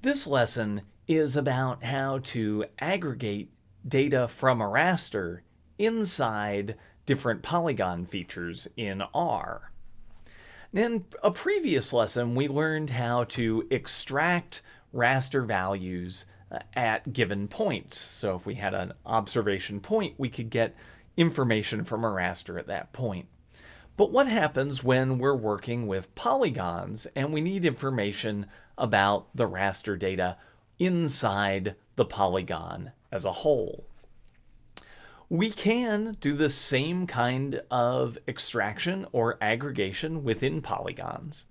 This lesson is about how to aggregate data from a raster inside different polygon features in R. In a previous lesson, we learned how to extract raster values uh, at given points. So if we had an observation point, we could get information from a raster at that point. But what happens when we're working with polygons and we need information about the raster data inside the polygon as a whole? We can do the same kind of extraction or aggregation within polygons.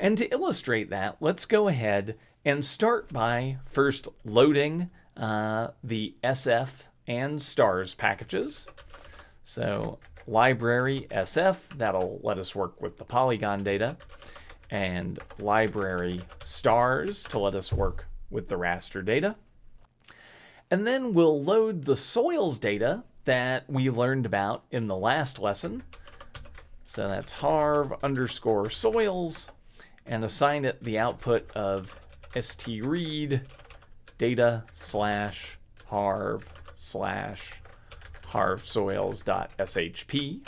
And to illustrate that, let's go ahead and start by first loading uh, the SF and stars packages. So library SF, that'll let us work with the polygon data, and library stars to let us work with the raster data. And then we'll load the soils data that we learned about in the last lesson. So that's harv underscore soils and assign it the output of st read data slash harv slash harvsoils.shp.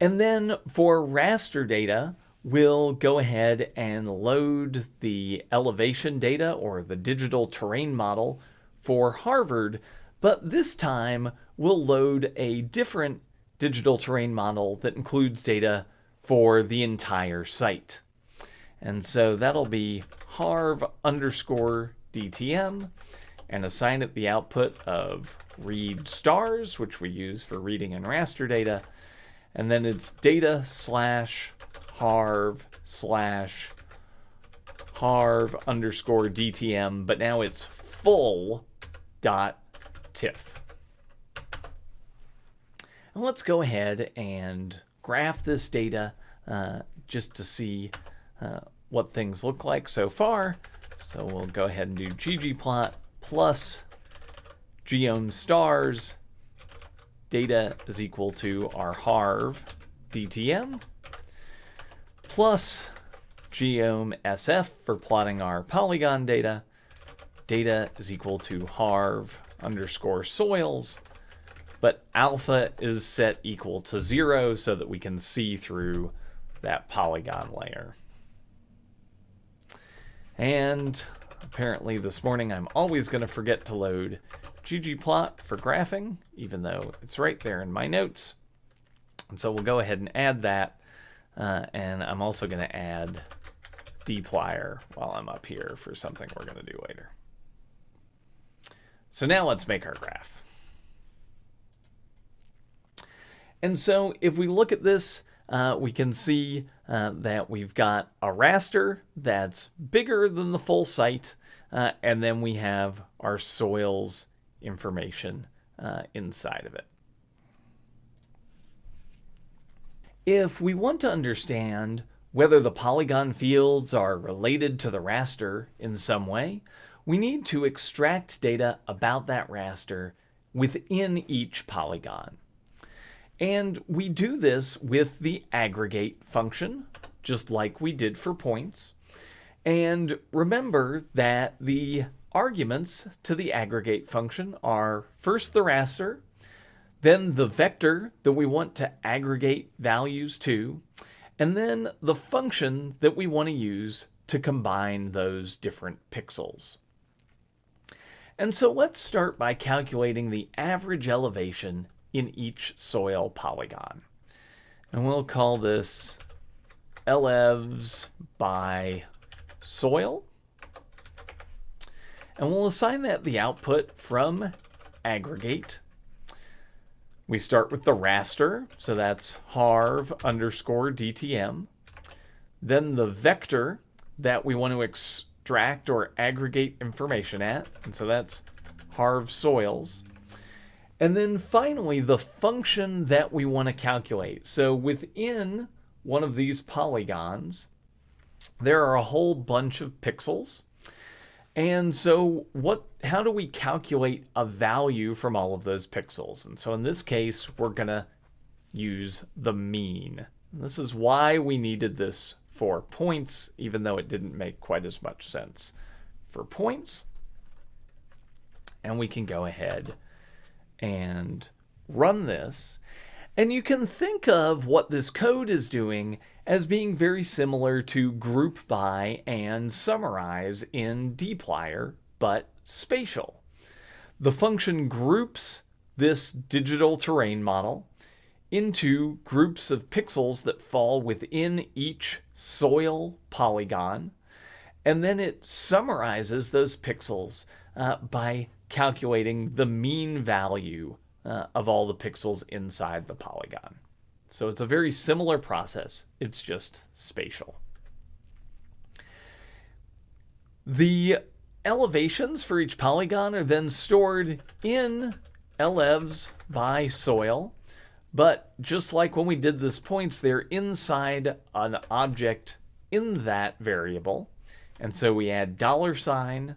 And then for raster data, we'll go ahead and load the elevation data or the digital terrain model for Harvard, but this time we'll load a different digital terrain model that includes data for the entire site. And so that'll be harv underscore DTM and assign it the output of read stars, which we use for reading and raster data. And then it's data slash harv slash harv underscore DTM, but now it's full dot tiff. And let's go ahead and graph this data uh, just to see uh, what things look like so far. So we'll go ahead and do ggplot plus geom stars data is equal to our harv DTM plus geom SF for plotting our polygon data. Data is equal to harv underscore soils, but alpha is set equal to zero so that we can see through that polygon layer. And apparently this morning I'm always going to forget to load ggplot for graphing, even though it's right there in my notes. And so we'll go ahead and add that. Uh, and I'm also going to add dplyr while I'm up here for something we're going to do later. So now let's make our graph. And so if we look at this, uh, we can see uh, that we've got a raster that's bigger than the full site, uh, and then we have our soils information uh, inside of it. If we want to understand whether the polygon fields are related to the raster in some way, we need to extract data about that raster within each polygon. And we do this with the aggregate function, just like we did for points. And remember that the arguments to the aggregate function are first the raster, then the vector that we want to aggregate values to, and then the function that we want to use to combine those different pixels. And so let's start by calculating the average elevation in each soil polygon. And we'll call this elevs by soil. And we'll assign that the output from aggregate. We start with the raster, so that's harv underscore DTM. Then the vector that we want to extract or aggregate information at, and so that's harv soils. And then finally, the function that we want to calculate. So within one of these polygons, there are a whole bunch of pixels. And so what how do we calculate a value from all of those pixels? And so in this case, we're going to use the mean. And this is why we needed this for points, even though it didn't make quite as much sense for points. And we can go ahead and run this. And you can think of what this code is doing as being very similar to group by and summarize in dplyr, but spatial. The function groups this digital terrain model into groups of pixels that fall within each soil polygon, and then it summarizes those pixels uh, by calculating the mean value uh, of all the pixels inside the polygon. So it's a very similar process, it's just spatial. The elevations for each polygon are then stored in elevs by soil, but just like when we did this points, they're inside an object in that variable. And so we add dollar sign,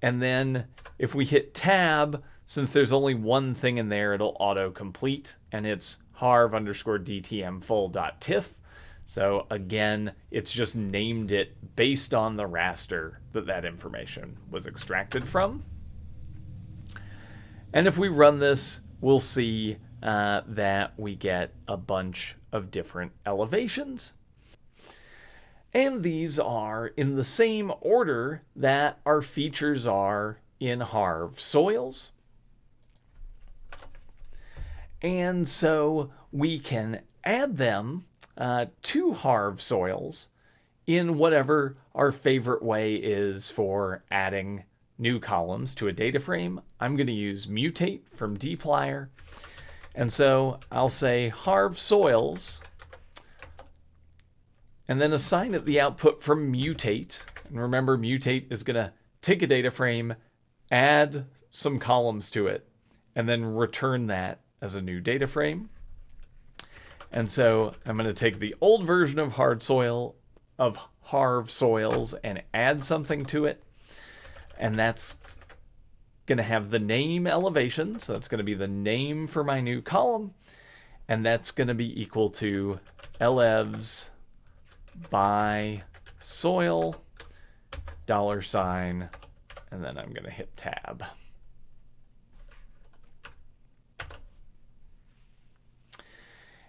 and then if we hit tab, since there's only one thing in there, it'll auto-complete, and it's harv underscore dtm full dot tiff. So again, it's just named it based on the raster that that information was extracted from. And if we run this, we'll see uh, that we get a bunch of different elevations. And these are in the same order that our features are in Harv soils. And so we can add them uh, to Harv soils in whatever our favorite way is for adding new columns to a data frame. I'm going to use mutate from dplyr. And so I'll say harv soils and then assign it the output from mutate. And remember, mutate is going to take a data frame, add some columns to it, and then return that as a new data frame. And so I'm going to take the old version of hard soil of harv soils and add something to it. And that's going to have the name elevation. So that's going to be the name for my new column. And that's going to be equal to elevs by soil dollar sign. And then I'm going to hit tab.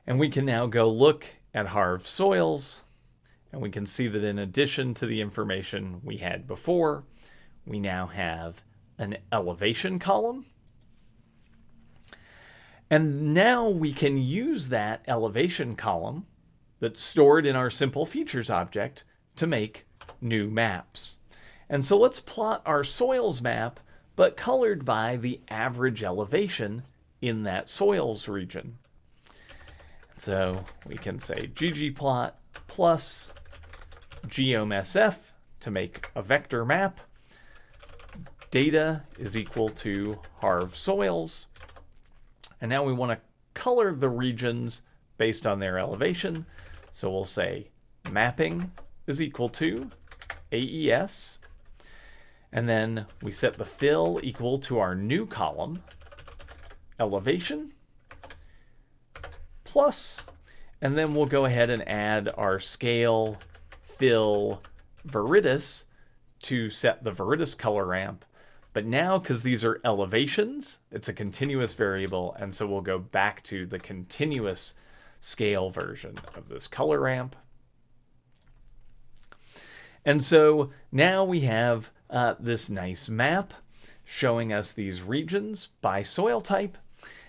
And we can now go look at Harv soils, and we can see that in addition to the information we had before, we now have an elevation column. And now we can use that elevation column that's stored in our simple features object to make new maps. And so let's plot our soils map, but colored by the average elevation in that soils region. So we can say ggplot plus geomsf to make a vector map. Data is equal to harv soils. And now we want to color the regions based on their elevation. So we'll say mapping is equal to AES. And then we set the fill equal to our new column, elevation plus, and then we'll go ahead and add our scale fill viridis to set the viridis color ramp. But now, because these are elevations, it's a continuous variable, and so we'll go back to the continuous scale version of this color ramp. And so now we have uh, this nice map showing us these regions by soil type.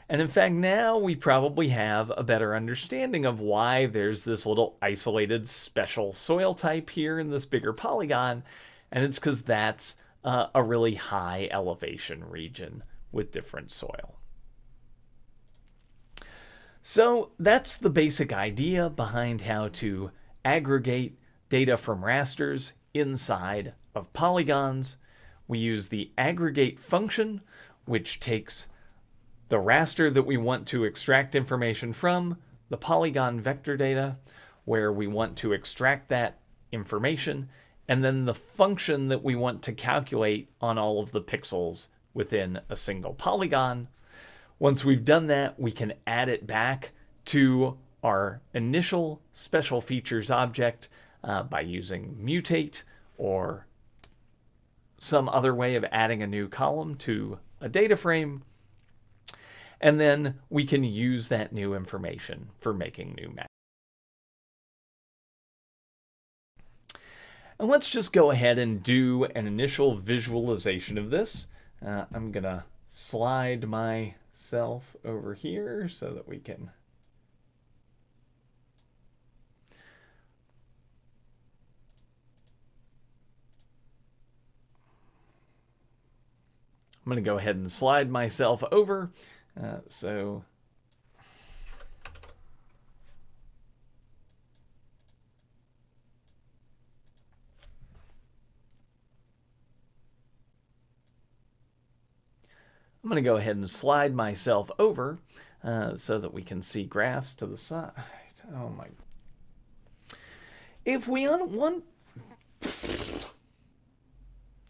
And in fact, now we probably have a better understanding of why there's this little isolated special soil type here in this bigger polygon. And it's because that's uh, a really high elevation region with different soil. So that's the basic idea behind how to aggregate data from rasters inside of polygons. We use the aggregate function, which takes the raster that we want to extract information from, the polygon vector data, where we want to extract that information, and then the function that we want to calculate on all of the pixels within a single polygon. Once we've done that, we can add it back to our initial special features object uh, by using mutate or some other way of adding a new column to a data frame. And then we can use that new information for making new maps. And let's just go ahead and do an initial visualization of this. Uh, I'm going to slide myself over here so that we can I'm going to go ahead and slide myself over. Uh, so I'm going to go ahead and slide myself over uh, so that we can see graphs to the side. Oh my. If we want